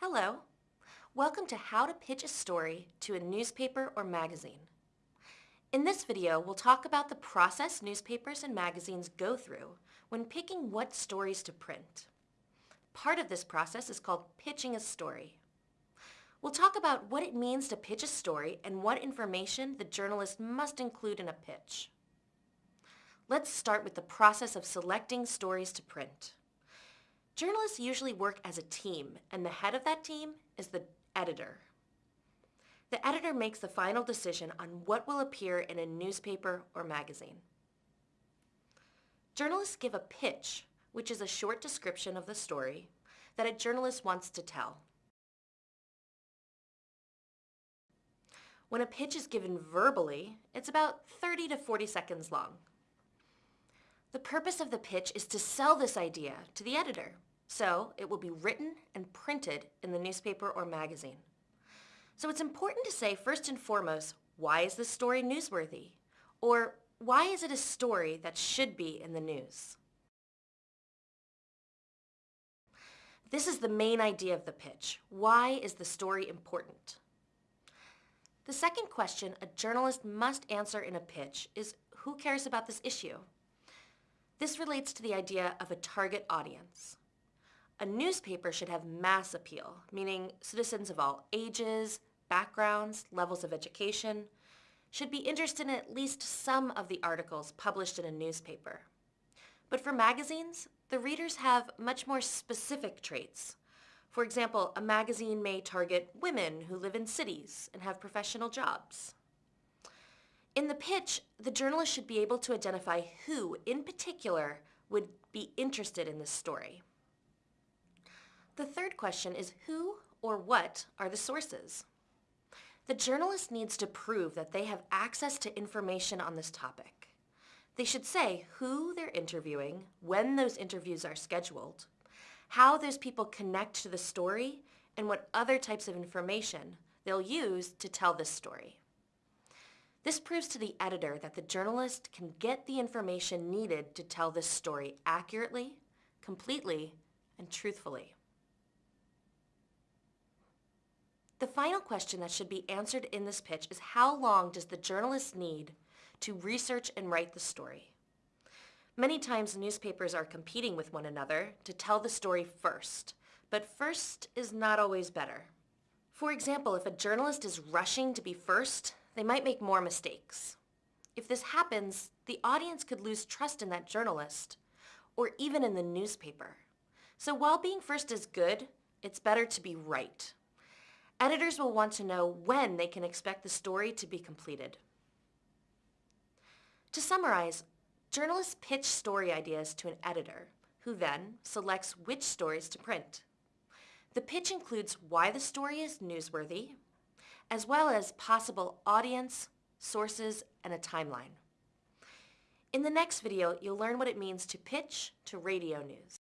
Hello. Welcome to How to Pitch a Story to a Newspaper or Magazine. In this video, we'll talk about the process newspapers and magazines go through when picking what stories to print. Part of this process is called pitching a story. We'll talk about what it means to pitch a story and what information the journalist must include in a pitch. Let's start with the process of selecting stories to print. Journalists usually work as a team, and the head of that team is the editor. The editor makes the final decision on what will appear in a newspaper or magazine. Journalists give a pitch, which is a short description of the story that a journalist wants to tell. When a pitch is given verbally, it's about 30 to 40 seconds long. The purpose of the pitch is to sell this idea to the editor so it will be written and printed in the newspaper or magazine. So it's important to say first and foremost, why is this story newsworthy? Or why is it a story that should be in the news? This is the main idea of the pitch. Why is the story important? The second question a journalist must answer in a pitch is who cares about this issue? This relates to the idea of a target audience. A newspaper should have mass appeal, meaning citizens of all ages, backgrounds, levels of education, should be interested in at least some of the articles published in a newspaper. But for magazines, the readers have much more specific traits. For example, a magazine may target women who live in cities and have professional jobs. In the pitch, the journalist should be able to identify who, in particular, would be interested in this story. The third question is who or what are the sources? The journalist needs to prove that they have access to information on this topic. They should say who they're interviewing, when those interviews are scheduled, how those people connect to the story, and what other types of information they'll use to tell this story. This proves to the editor that the journalist can get the information needed to tell this story accurately, completely, and truthfully. The final question that should be answered in this pitch is how long does the journalist need to research and write the story? Many times newspapers are competing with one another to tell the story first, but first is not always better. For example, if a journalist is rushing to be first, they might make more mistakes. If this happens, the audience could lose trust in that journalist, or even in the newspaper. So while being first is good, it's better to be right. Editors will want to know when they can expect the story to be completed. To summarize, journalists pitch story ideas to an editor, who then selects which stories to print. The pitch includes why the story is newsworthy, as well as possible audience, sources, and a timeline. In the next video, you'll learn what it means to pitch to radio news.